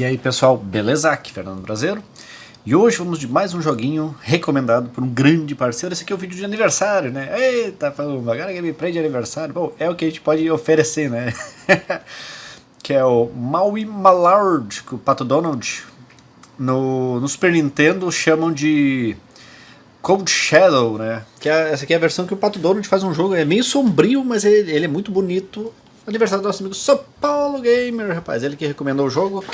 E aí pessoal, beleza? Aqui Fernando Brasileiro E hoje vamos de mais um joguinho recomendado por um grande parceiro Esse aqui é o vídeo de aniversário, né? Eita, falando, agora gameplay de aniversário Bom, é o que a gente pode oferecer, né? que é o Maui Mallard, que o Pato Donald no, no Super Nintendo chamam de Cold Shadow, né? Que é, essa aqui é a versão que o Pato Donald faz um jogo, é meio sombrio, mas ele, ele é muito bonito Aniversário do nosso amigo São Paulo Gamer, rapaz. Ele que recomendou o jogo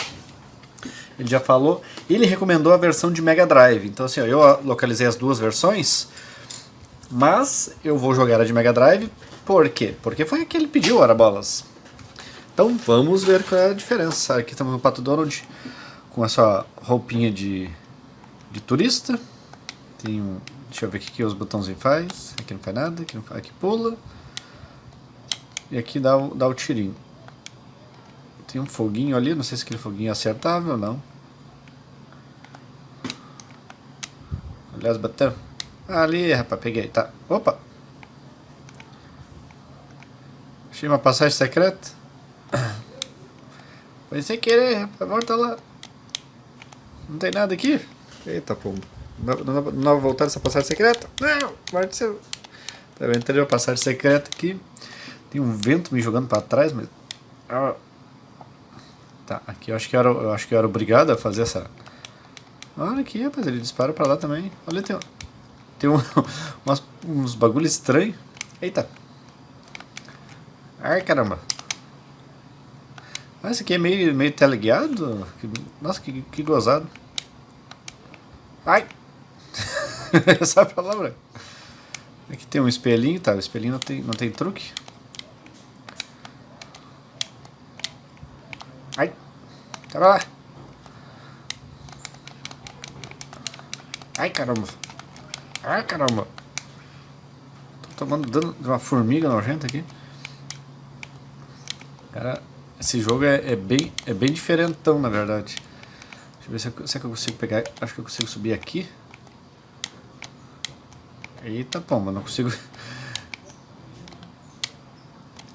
ele já falou. Ele recomendou a versão de Mega Drive. Então assim, ó, eu localizei as duas versões, mas eu vou jogar a de Mega Drive. Por quê? Porque foi a que ele pediu, ora bolas. Então vamos ver qual é a diferença. Aqui estamos no Pato Donald com essa roupinha de, de turista. Tem um, deixa eu ver o que os botãozinhos faz. Aqui não faz nada, aqui, não faz, aqui pula. E aqui dá, dá o tirinho. Tem um foguinho ali, não sei se aquele foguinho é acertável ou não. Aliás, bateu. Ali, rapaz, peguei, tá. Opa! Achei uma passagem secreta. Foi sem querer, rapaz, volta lá. Não tem nada aqui? Eita, pô. Não, vai voltar essa passagem secreta? Não, vai ser. Tá, entrei uma passagem secreta aqui. Tem um vento me jogando pra trás, mas... Ah, Tá, aqui eu acho que eu era, eu acho que era obrigado a fazer essa... Olha aqui, rapaz, ele dispara pra lá também. Olha, tem, tem um, umas, uns bagulho estranho. Eita. Ai, caramba. Ah, esse aqui é meio, meio teleguiado? Nossa, que, que gozado. Ai! Essa é palavra. Aqui tem um espelhinho, tá? O espelhinho não tem, não tem truque. Ai. Tá lá. Ai, caramba. Ai, caramba. Tô tomando dano de uma formiga nojenta aqui. Cara, esse jogo é, é, bem, é bem diferentão, na verdade. Deixa eu ver se eu, se eu consigo pegar. Acho que eu consigo subir aqui. Eita pomba, não consigo.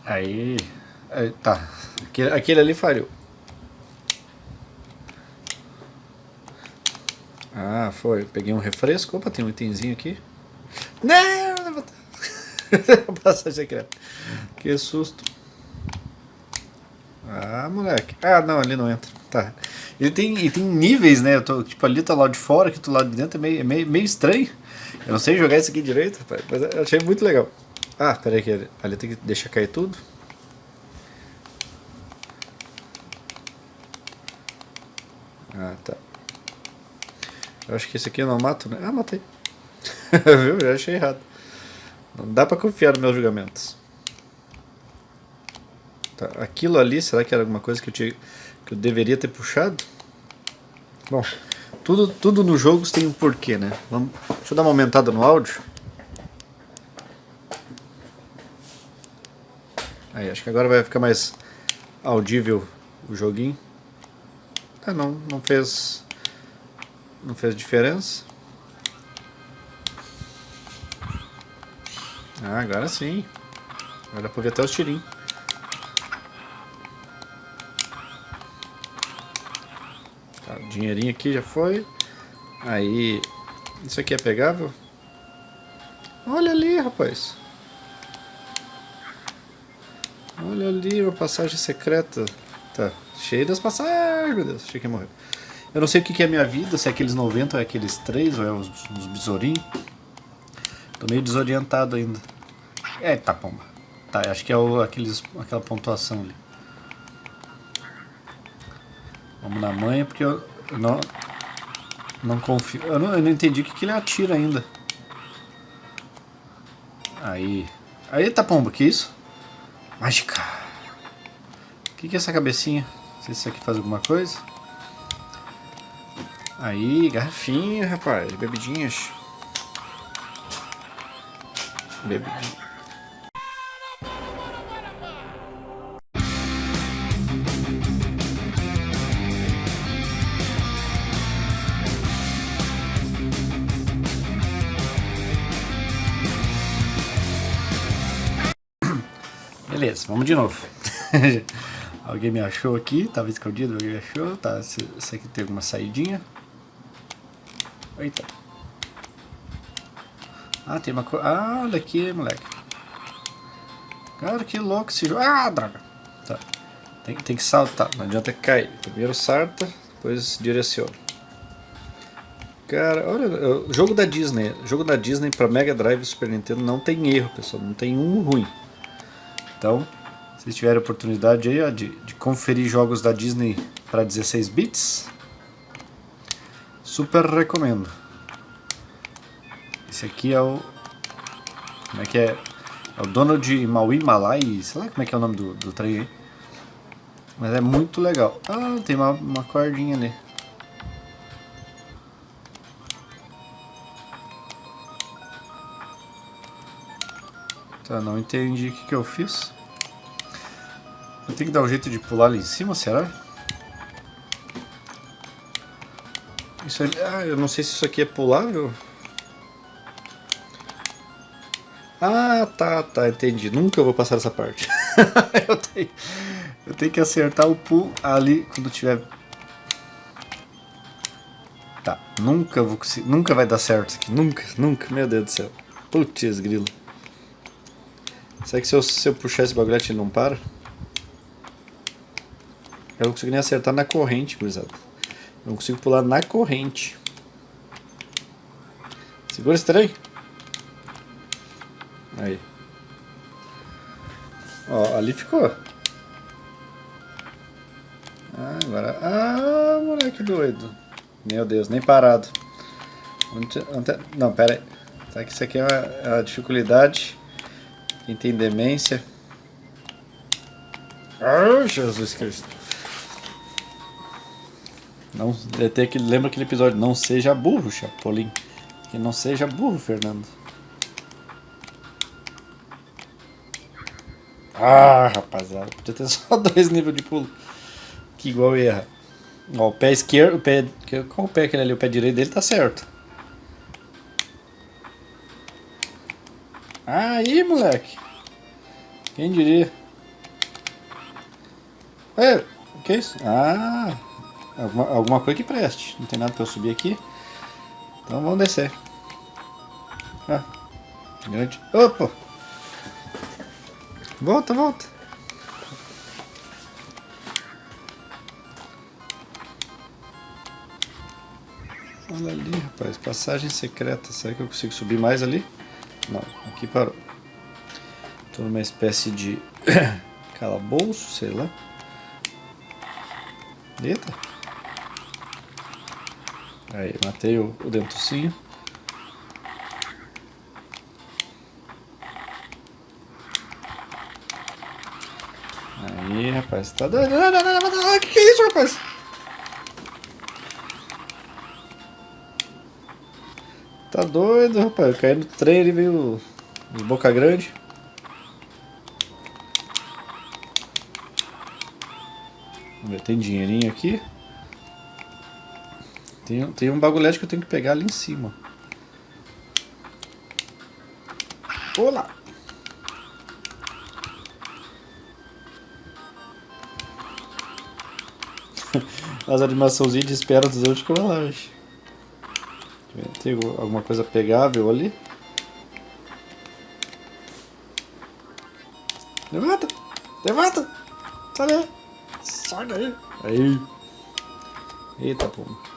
Aí. Aí tá. Aquele, aquele ali falhou. Ah, foi. Peguei um refresco. Opa, tem um itemzinho aqui. Não. Passagem secreta. Que susto. Ah, moleque. Ah, não, ali não entra. Tá. Ele tem, ele tem níveis, né? Eu tô, tipo, ali tá lá de fora, aqui do lado de dentro. É meio, é meio, meio estranho. Eu não sei jogar isso aqui direito, rapaz, mas achei muito legal. Ah, peraí que ali tem que deixar cair tudo. Ah, tá. Acho que esse aqui eu não mato, né? Ah, matei. Viu? Já achei errado. Não dá pra confiar nos meus julgamentos. Tá, aquilo ali, será que era alguma coisa que eu, tinha, que eu deveria ter puxado? Bom, tudo, tudo no jogo tem um porquê, né? Vamos, deixa eu dar uma aumentada no áudio. Aí, acho que agora vai ficar mais audível o joguinho. Ah, não, não fez não fez diferença. Ah, agora sim. Agora dá pra ver até os tirinhos. Tá, o dinheirinho aqui já foi. Aí, isso aqui é pegável? Olha ali, rapaz. Olha ali, uma passagem secreta. Tá, cheio das passagens, meu Deus, achei que ia morrer. Eu não sei o que, é minha vida, se é aqueles 90 ou é aqueles 3 ou é os, os besourinhos. Tô meio desorientado ainda. É, tá pomba. Tá, acho que é o, aqueles, aquela pontuação ali. Vamos na manha, porque eu, eu não, não confio. Eu não, eu não entendi o que, que ele atira ainda. Aí. Aí tá pomba, que isso? Mágica. O que, que é essa cabecinha? Não sei se isso aqui faz alguma coisa. Aí, garrafinha, rapaz, bebidinhas. Bebidinha. Beleza, vamos de novo. Alguém me achou aqui, tava escondido, alguém me achou. Tá, esse aqui tem alguma saidinha. Eita. Ah, tem uma coisa. Ah, olha aqui, moleque. Cara, que louco esse jogo. Ah, droga. Tá. Tem, tem que saltar, não adianta cair. Primeiro salta, depois direciona. Cara, olha, o jogo da Disney, jogo da Disney para Mega Drive e Super Nintendo não tem erro, pessoal, não tem um ruim. Então, se tiverem oportunidade aí, ó, de, de conferir jogos da Disney para 16 bits, super recomendo. Esse aqui é o como é que é? É o Donald Maui Malai, sei lá como é que é o nome do, do trem aí. Mas é muito legal. Ah, tem uma, uma cordinha ali. Tá, não entendi o que, que eu fiz. Eu tenho que dar um jeito de pular ali em cima, será? Isso ali, ah, eu não sei se isso aqui é pulável. Ah, tá, tá, entendi. Nunca vou passar essa parte. eu, tenho, eu tenho que acertar o pull ali quando tiver... Tá, nunca vou conseguir, nunca vai dar certo isso aqui. Nunca, nunca, meu Deus do céu. Putz, grilo. Será que se eu, se eu puxar esse bagulho ele não para? Eu não consigo nem acertar na corrente, gurizada. Não consigo pular na corrente. Segura esse trem. Aí. Ó, ali ficou. Ah, agora... Ah, moleque doido. Meu Deus, nem parado. Não, pera aí. Tá que isso aqui é uma, é uma dificuldade quem tem demência. Ah, Jesus Cristo. Não, até que lembra aquele episódio, não seja burro, Chapolin. Que não seja burro, Fernando. Ah, rapaziada, podia ter só dois níveis de pulo. Que igual erra. Ó, o pé esquerdo, o pé. Qual o pé aquele ali? O pé direito dele tá certo. Aí, moleque. Quem diria? É, o que é isso? Ah, alguma, alguma coisa que preste. Não tem nada pra eu subir aqui. Então vamos descer. Ah, grande. Opa! Volta, volta. Olha ali, rapaz. Passagem secreta. Será que eu consigo subir mais ali? Não, aqui parou. Estou numa espécie de calabouço, sei lá. Eita. Aí, matei o, o dentucinho. Aí, rapaz, tá doido. O que, que é isso, rapaz? Tá doido, rapaz. Eu caí no trem e veio de boca grande. Tem dinheirinho aqui. Tem, tem um bagulhete que eu tenho que pegar ali em cima. Olá! As animaçãozinhas de espera dos outros large. Tem alguma coisa pegável ali? Levanta! Levanta! Sai daí! Sai daí! Aí! Eita, pô!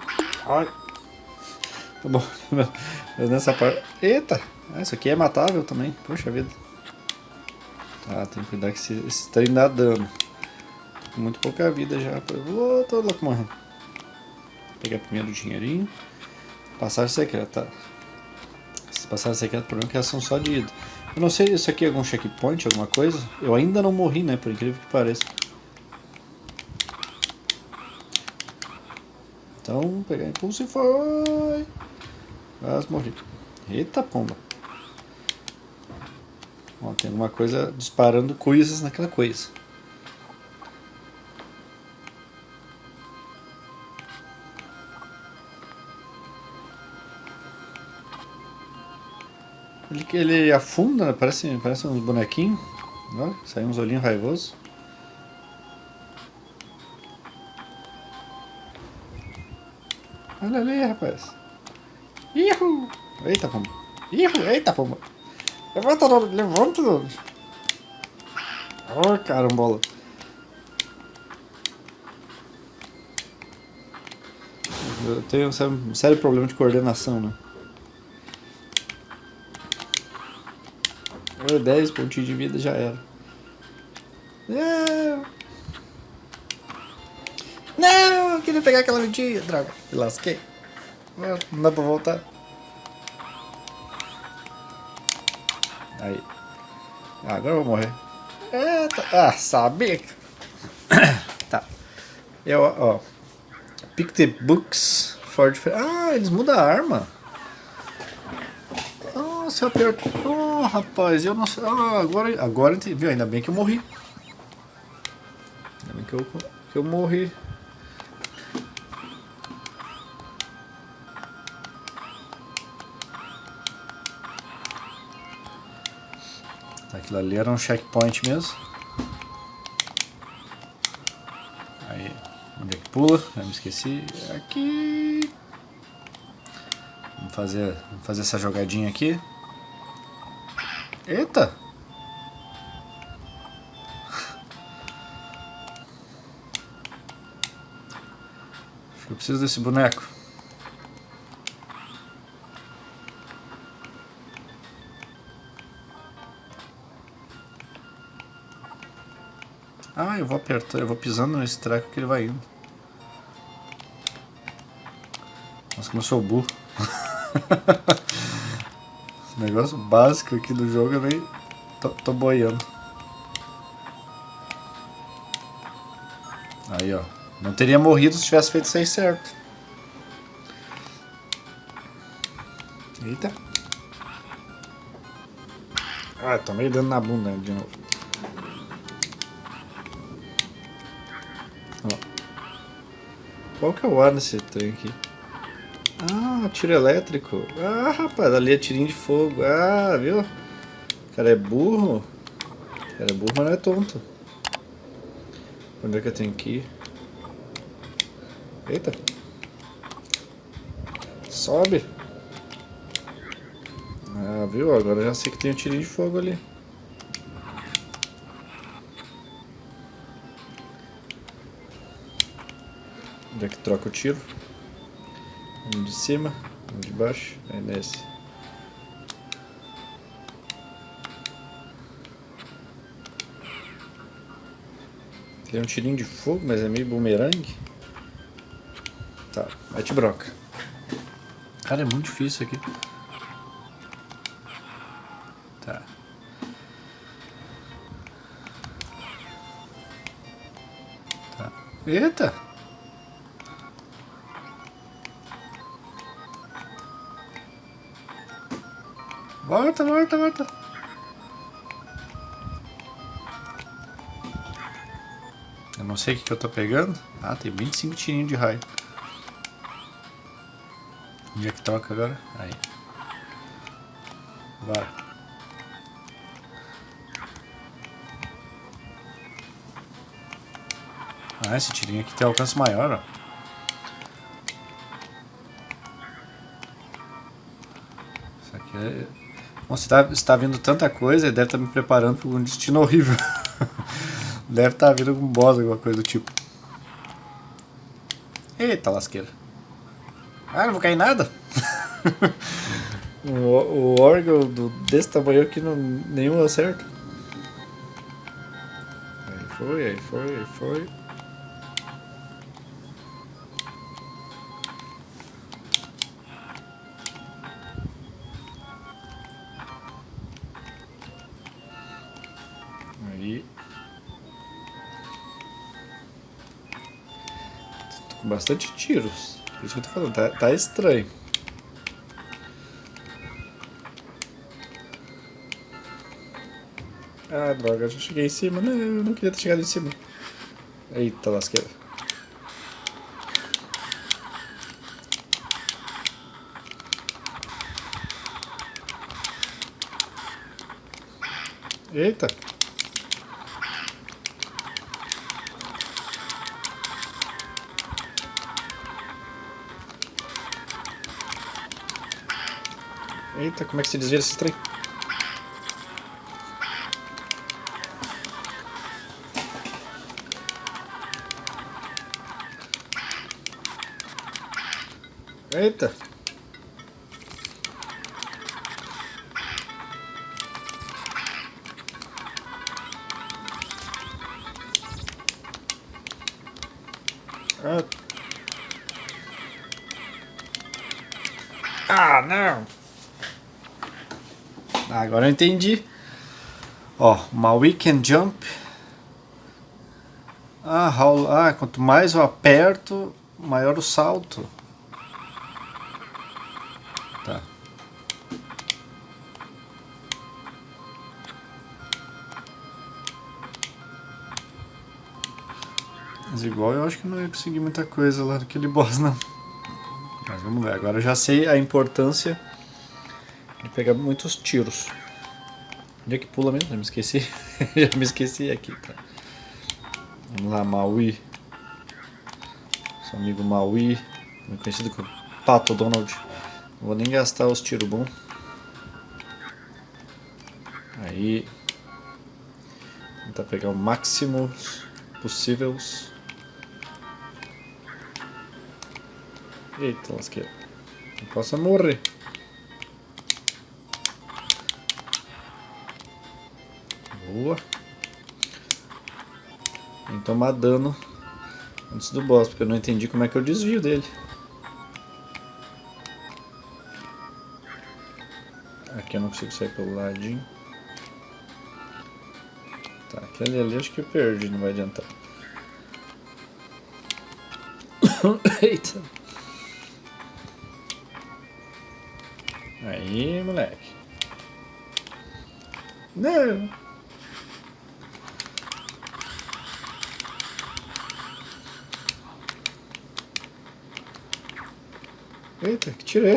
Ai! Tá bom, mas nessa parte... Eita! Ah, isso aqui é matável também, poxa vida. Tá, tem que cuidar que esse, esse trem dá dano. Muito pouca vida já. Vou, tô louco morrendo. Vou pegar primeiro o dinheirinho. Passagem secreta. Passagem secreta, o problema é que elas são só de ida. Eu não sei se isso aqui é algum checkpoint, alguma coisa. Eu ainda não morri, né? Por incrível que pareça. Então, pegar impulso e foi. Quase morri. Eita pomba. Ó, tem alguma coisa disparando coisas naquela coisa. Ele, ele afunda, parece, parece uns bonequinhos. Olha, sai uns olhinhos raivosos. Olha ali, rapaz. Ihu! Eita, pomba. Ihu! Eita, pomba. Levanta, Donald. Levanta, Donald. Oh, carambola. Eu tenho um sério problema de coordenação, né? 10 pontinhos de vida já era. Não! Pegar aquela vidinha, droga. Lasquei. Não, dá pra voltar. Aí. Ah, agora eu vou morrer. Eita. Ah, sabia. tá. Eu, ó. Pick the books for... Ah, eles mudam a arma. Nossa, eu aperto. Oh, rapaz, eu não sei. Ah, agora, agora viu? Ainda bem que eu morri. Ainda bem que eu, que eu morri. Aquilo ali era um checkpoint mesmo. Aí, onde é que pula? Eu me esqueci. Aqui. Vamos fazer, vamos fazer essa jogadinha aqui. Eita! Acho que eu preciso desse boneco. Ah, eu vou pisando nesse treco que ele vai indo. Nossa, como eu sou burro. negócio básico aqui do jogo eu nem tô, tô boiando. Aí, ó. Não teria morrido se tivesse feito isso aí certo. Eita. Ah, tomei dando na bunda de novo. Qual que é o ar nesse trem aqui? Ah, tiro elétrico. Ah, rapaz, ali é tirinho de fogo. Ah, viu? O cara é burro. O cara é burro, mas não é tonto. Onde é que eu tenho que ir? Eita. Sobe. Ah, viu? Agora já sei que tem um tirinho de fogo ali. Troca o tiro? Um de cima, um de baixo, é nesse. Tem um tirinho de fogo, mas é meio bumerangue. Tá, mete broca. Cara, é muito difícil aqui. Tá. Tá. Eita! Volta, volta, volta. Eu não sei o que, que eu tô pegando. Ah, tem 25 tirinhos de raio. Onde é que toca agora? Aí. Vai. Ah, esse tirinho aqui tem alcance maior, ó. Se está tá vindo tanta coisa, deve estar tá me preparando para um destino horrível. deve estar tá vindo algum boss, alguma coisa do tipo. Eita lasqueira. Ah, não vou cair nada? o, o órgão do, desse tamanho aqui não, nenhum deu certo. Aí foi, aí foi, aí foi. Bastante tiros. Por isso que eu tô falando, tá, tá estranho. Ah, droga, já cheguei em cima. Não, eu não queria ter chegado em cima. Eita, lasqueira. Eita. Eita, como é que se desvira esse trem? Eita! Agora eu entendi. Ó, uma weekend jump. Ah, how, ah, quanto mais eu aperto, maior o salto. Tá. Mas igual eu acho que não ia conseguir muita coisa lá naquele boss não. Mas vamos ver, agora eu já sei a importância de pegar muitos tiros. Onde é que pula mesmo? Já me esqueci. Já me esqueci aqui, tá. Vamos lá, Maui. Seu amigo Maui, conhecido como Pato Donald. Não vou nem gastar os tiros bons. Aí. Tentar pegar o máximo possíveis. Eita, lasqueira. Não posso morrer. Tomar dano antes do boss, porque eu não entendi como é que eu desvio dele. Aqui eu não consigo sair pelo ladinho. Tá, aquele ali acho que eu perdi, não vai adiantar. Eita! Aí, moleque. Não! Eita, que tiro é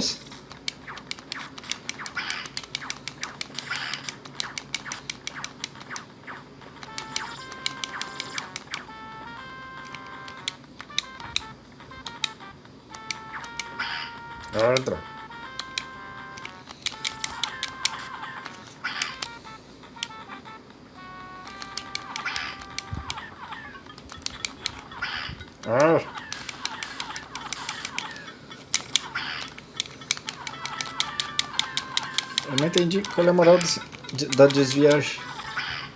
entendi qual é a moral desse, de, da desviagem.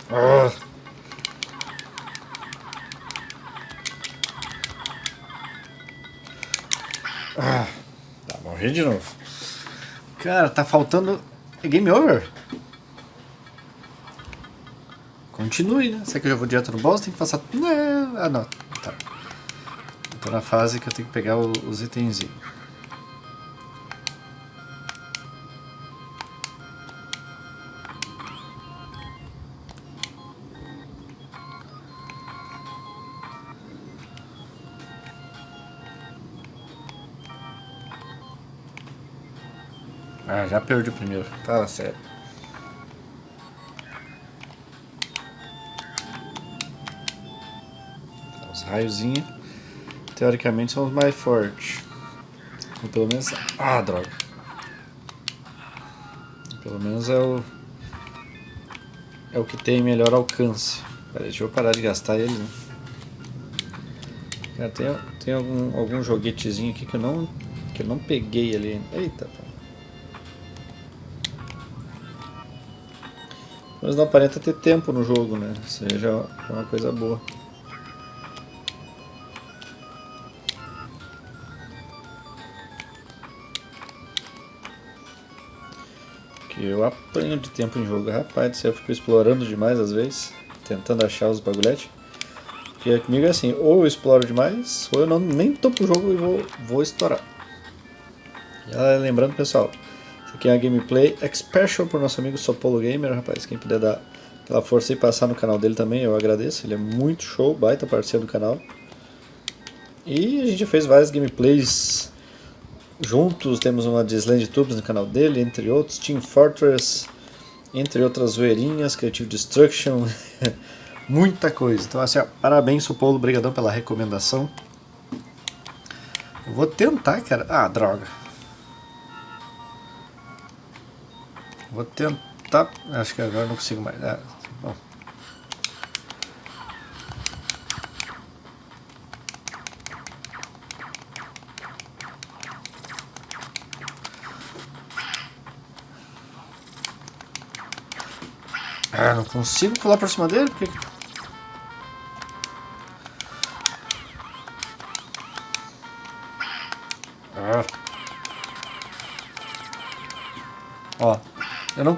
Ah. Ah. Tá, morri de novo. Cara, tá faltando... É game over? Continue, né? Será que eu já vou direto no boss? Tem que passar... Não. Ah, não. Tá. tô na fase que eu tenho que pegar os itenzinhos. Ah, já perdi o primeiro. Fala sério. Os raiozinhos, teoricamente, são os mais fortes. Ou pelo menos... Ah, droga. Pelo menos é o... É o que tem melhor alcance. Pera, deixa eu parar de gastar ele, né? Cara, tem, tem algum, algum joguetezinho aqui que eu não, que eu não peguei ali. Eita, tá. Mas não aparenta ter tempo no jogo, né? Isso aí já é uma coisa boa. Que eu apanho de tempo em jogo, rapaz, eu fico explorando demais às vezes, tentando achar os bagulhetes. Porque comigo é assim, ou eu exploro demais, ou eu não, nem tô pro jogo e vou, vou estourar. E lembrando pessoal, aqui é a gameplay Special por nosso amigo Sopolo Gamer, rapaz. Quem puder dar aquela força e passar no canal dele também, eu agradeço. Ele é muito show, baita parceiro do canal. E a gente fez várias gameplays juntos. Temos uma de Sland Tubes no canal dele, entre outros. Team Fortress, entre outras zoeirinhas, Creative Destruction. Muita coisa. Então, assim, ó, parabéns, Sopolo. Obrigadão pela recomendação. Eu vou tentar, cara. Ah, droga. Vou tentar... Acho que agora não consigo mais. É, bom. Ah, não consigo pular por cima dele? Porque... Ah.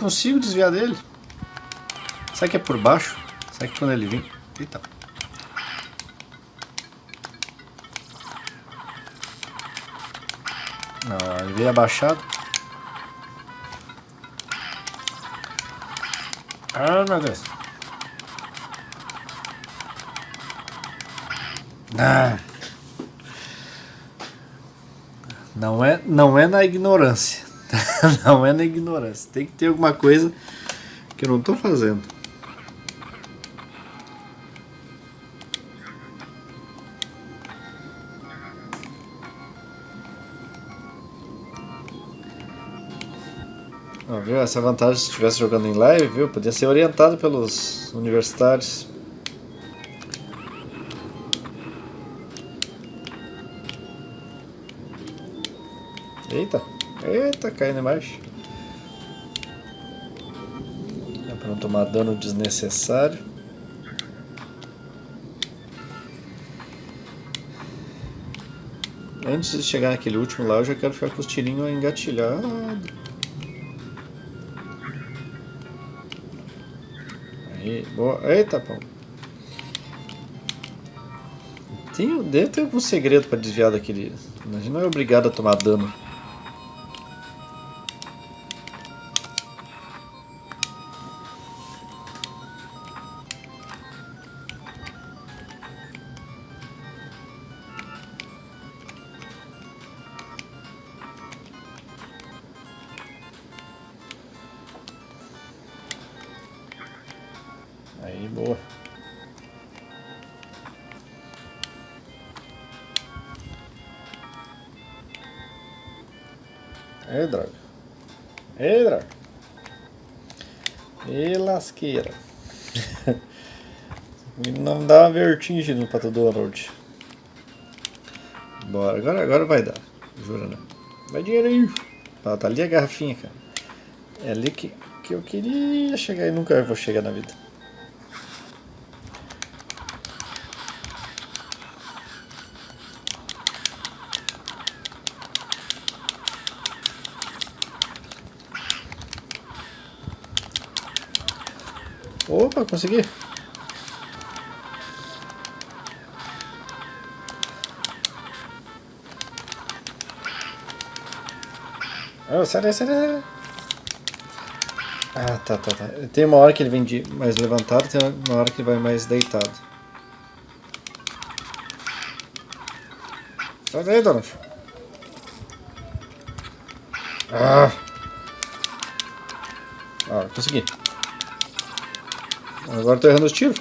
Consigo desviar dele. Será que é por baixo? Será que quando ele vir... Eita. Não, ele veio abaixado. Ah, meu Deus. Ah. Não é, não é na ignorância. não é na ignorância. Tem que ter alguma coisa que eu não estou fazendo. Ó, viu? Essa vantagem se estivesse jogando em live, viu? Podia ser orientado pelos universitários. Eita, caindo embaixo. É pra não tomar dano desnecessário. Antes de chegar naquele último lá, eu já quero ficar com os tirinhos engatilhados. Aí, boa. Eita, pão. Tem, deve ter algum segredo para desviar daquele... A gente não é obrigado a tomar dano. Lasqueira. Não dá vertigem no Pato Donald. Bora, agora, agora vai dar. Jura, né? Vai dinheiro aí. Ah, tá ali a garrafinha, cara. É ali que, que eu queria chegar e nunca vou chegar na vida. Opa, consegui. Oh, sai daí, sai daí. Ah, tá, tá, tá. Tem uma hora que ele vem de mais levantado, tem uma hora que ele vai mais deitado. Sai daí, Donald. Ah! Ah, consegui. Agora tô errando os tiros.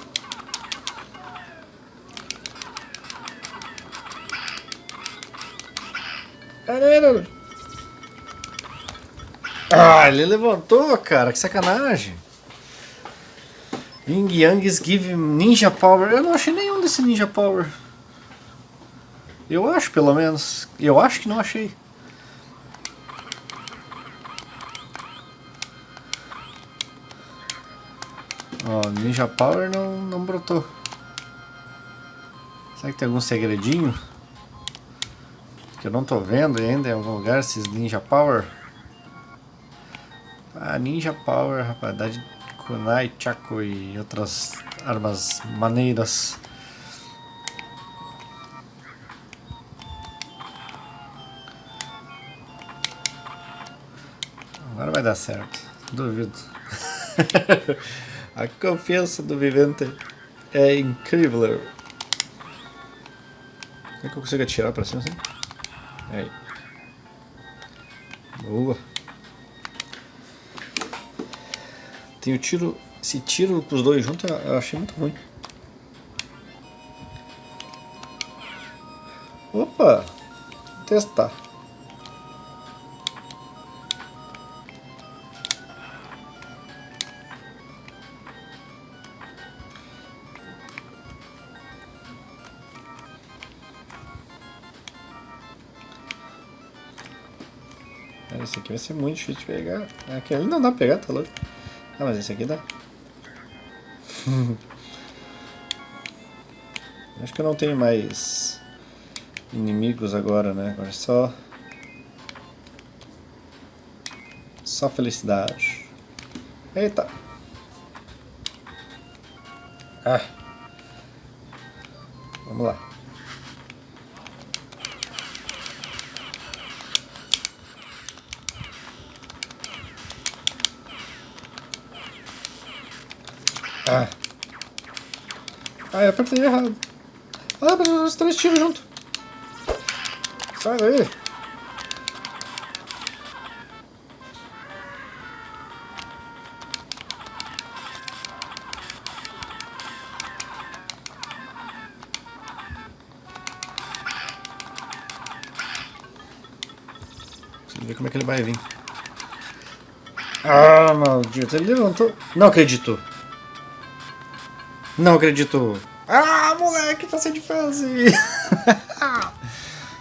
Ah, ele levantou, cara. Que sacanagem. Ying Yangs give Ninja Power. Eu não achei nenhum desse Ninja Power. Eu acho, pelo menos. Eu acho que não achei. Ó, Ninja Power não, não brotou. Será que tem algum segredinho? Que eu não tô vendo ainda em algum lugar, esses Ninja Power. Ah, Ninja Power, rapaz, dá de Kunai, Chaco e outras armas maneiras. Agora vai dar certo, duvido. A confiança do vivente é incrível. Será que eu consigo atirar pra cima assim? Aí. Boa. Tem o tiro... Esse tiro com os dois juntos eu achei muito ruim. Opa! Vou testar. Esse aqui vai ser muito difícil de pegar. Aquele não dá pra pegar, tá louco? Ah, mas esse aqui dá. Acho que eu não tenho mais inimigos agora, né? Agora é só... Só felicidade. Eita! Ah! Vamos lá. Ah. Ah, eu apertei errado. Ah, mas os três tiros junto. Sai daí. Vamos ver como é que ele vai vir. Ah, maldito. Ele levantou. Não acredito. Não acredito. Ah, moleque, passei de fase.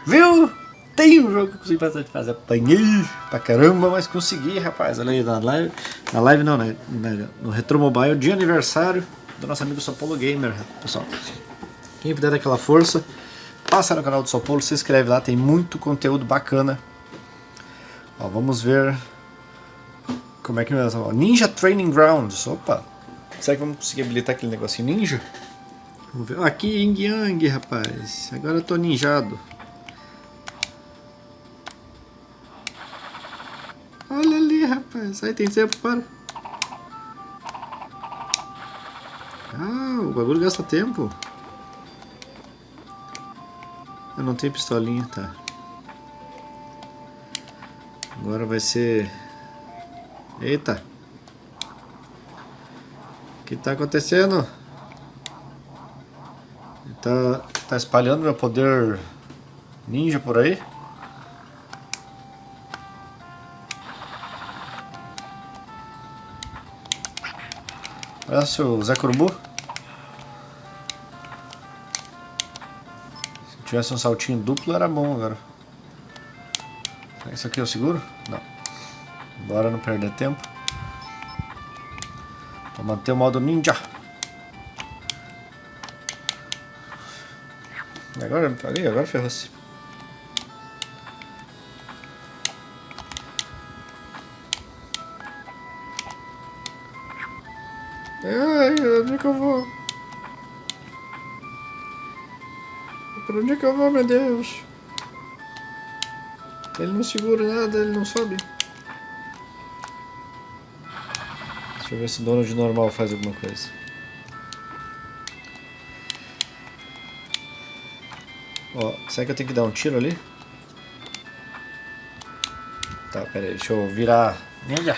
Viu? Tem um jogo que eu consegui passar de fase. Apanhei pra caramba, mas consegui, rapaz. Olha aí, na live. Na live não, né? No Retro Mobile, de aniversário do nosso amigo São Paulo Gamer, pessoal. Quem puder dar aquela força, passa no canal do São Paulo, se inscreve lá, tem muito conteúdo bacana. Ó, vamos ver como é que. Ninja Training Grounds. Opa! Será que vamos conseguir habilitar aquele negocinho ninja? Vamos ver. Aqui, Ying Yang, rapaz. Agora eu tô ninjado. Olha ali, rapaz. Aí tem tempo para. Ah, o bagulho gasta tempo. Eu não tenho pistolinha, tá. Agora vai ser... Eita. O que tá acontecendo? Tá, tá espalhando meu poder ninja por aí? Parece o Zé Curubu. Se tivesse um saltinho duplo era bom agora. Isso aqui eu seguro? Não. Bora não perder tempo. Vou manter o modo ninja. Agora falei, agora ferrou-se. Ai, onde é que eu vou? Pra onde é que eu vou, meu Deus? Ele não segura nada, ele não sobe. Deixa eu ver se o dono de normal faz alguma coisa. Ó, será que eu tenho que dar um tiro ali? Tá, pera aí, deixa eu virar ninja.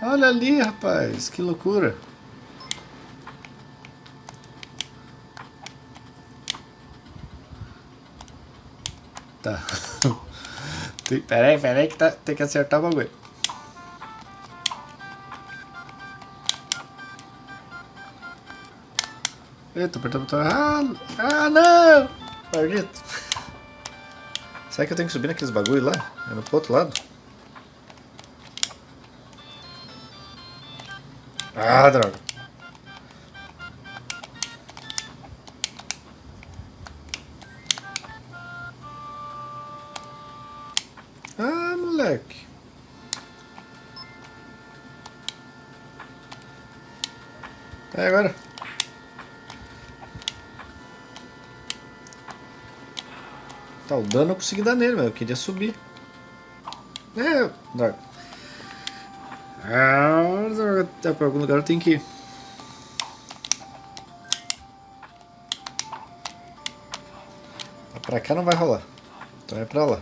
Olha ali, rapaz, que loucura. Tá. pera aí, pera aí que tá, tem que acertar o bagulho. Eita, apertando o botão errado. Ah, não! Maldito. Será que eu tenho que subir naqueles bagulho lá? É no outro lado? Ah, droga. Dano eu consegui dar nele, mas eu queria subir. É, droga. Ah. Até pra algum lugar eu tenho que ir. Pra cá não vai rolar. Então é pra lá.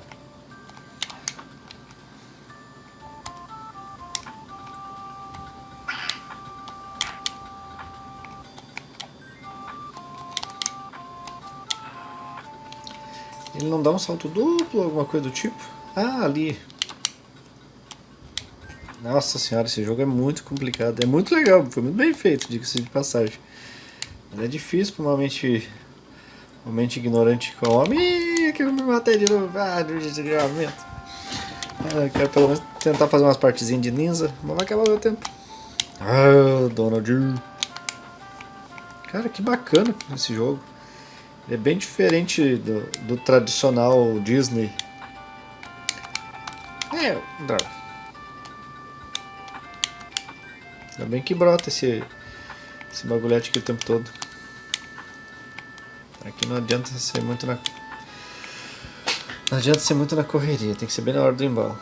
Não dá um salto duplo, alguma coisa do tipo? Ah, ali. Nossa senhora, esse jogo é muito complicado. É muito legal, foi muito bem feito, diga-se de passagem. Mas é difícil, normalmente, O mente ignorante come. Ih, que eu me matei de novo. Ah, de desgramento. É, quero pelo menos tentar fazer umas partezinhas de ninja, mas vai acabar meu tempo. Ah, Donald. Cara, que bacana esse jogo. É bem diferente do, do tradicional Disney. É, droga. Ainda bem que brota esse, esse bagulhete aqui o tempo todo. Aqui não adianta ser muito na... Não adianta ser muito na correria, tem que ser bem na hora do embalo.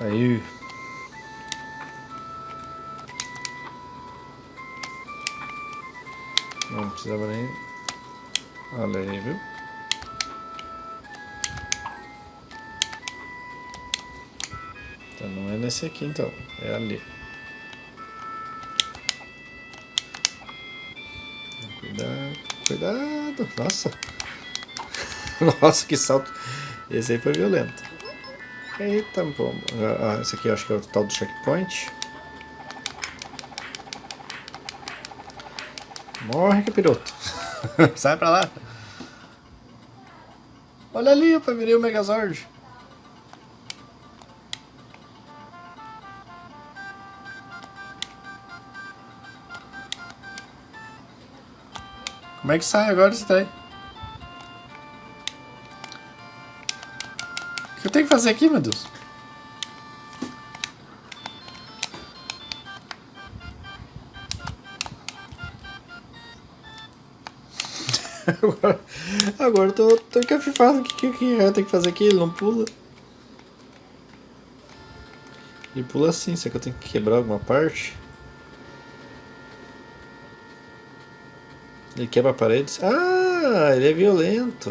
Aí... Não precisava nem... Aí, viu? Então não é nesse aqui então, é ali. Cuidado, cuidado. Nossa. Nossa, que salto. Esse aí foi violento. Eita, bom. Ah, esse aqui eu acho que é o tal do checkpoint. Morre, capiroto. Sai pra lá. Olha ali, eu virei o Megazord. Como é que sai agora isso daí? O que eu tenho que fazer aqui, meu Deus? agora, agora eu tô, tô encafifado. O que, que, que eu tenho que fazer aqui? Ele não pula. Ele pula assim, será que eu tenho que quebrar alguma parte? Ele quebra paredes. Ah, ele é violento.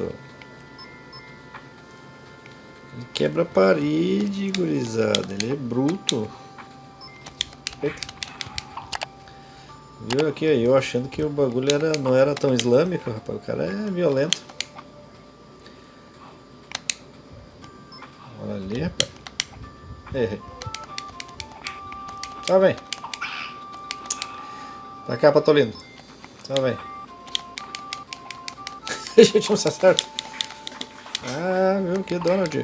Ele quebra parede, gurizada. Ele é bruto. Eita. Viu aqui, eu achando que o bagulho era, não era tão islâmico, rapaz. O cara é violento. Olha ali, rapaz. Errei. Tá bem. Pra cá, Patolino. Tá bem. Gente não se acerta. Ah, viu que Donald.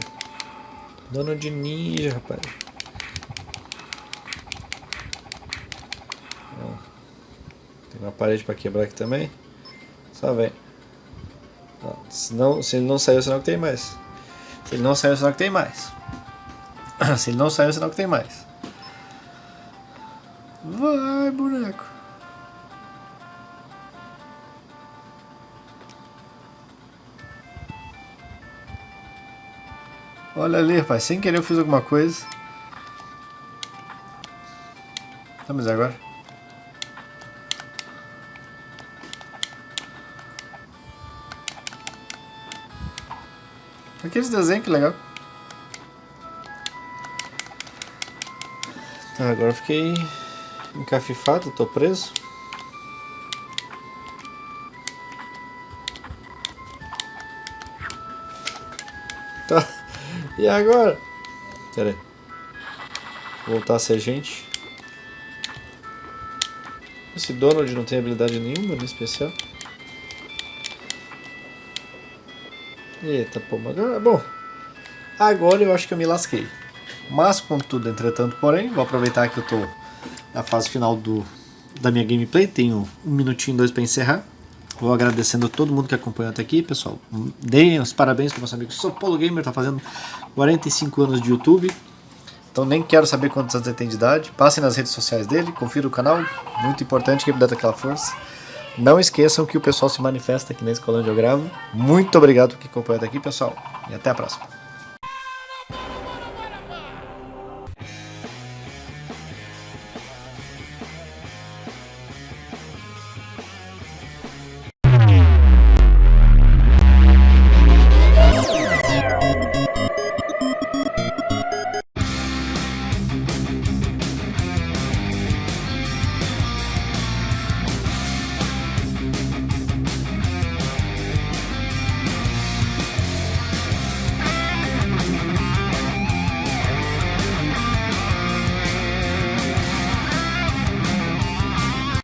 Donald Ninja, rapaz. Tem uma parede para quebrar aqui também. Só vem. Se, não, se ele não saiu, senão que tem mais. Se ele não saiu, senão que tem mais. se ele não saiu, senão que tem mais. Vai, boneco. Olha ali, rapaz. Sem querer eu fiz alguma coisa. Tá, mas agora? Aqueles desenhos, que legal. Tá, agora fiquei encafifado, tô preso. Tá. E agora? Pera aí. Voltar a ser gente. Esse Donald não tem habilidade nenhuma no especial. Eita, pô, agora, bom, agora eu acho que eu me lasquei. Mas, contudo, entretanto, porém, vou aproveitar que eu tô na fase final do, da minha gameplay, tenho um minutinho, dois para encerrar. Vou agradecendo a todo mundo que acompanhou até aqui, pessoal. Deem os parabéns para meus amigos. Sou Polo Gamer, tá fazendo 45 anos de YouTube. Então nem quero saber quantos anos ele tem de idade. Passem nas redes sociais dele, confira o canal. Muito importante que me dê aquela força. Não esqueçam que o pessoal se manifesta aqui na escola onde eu gravo. Muito obrigado por que acompanhou até aqui, pessoal. E até a próxima.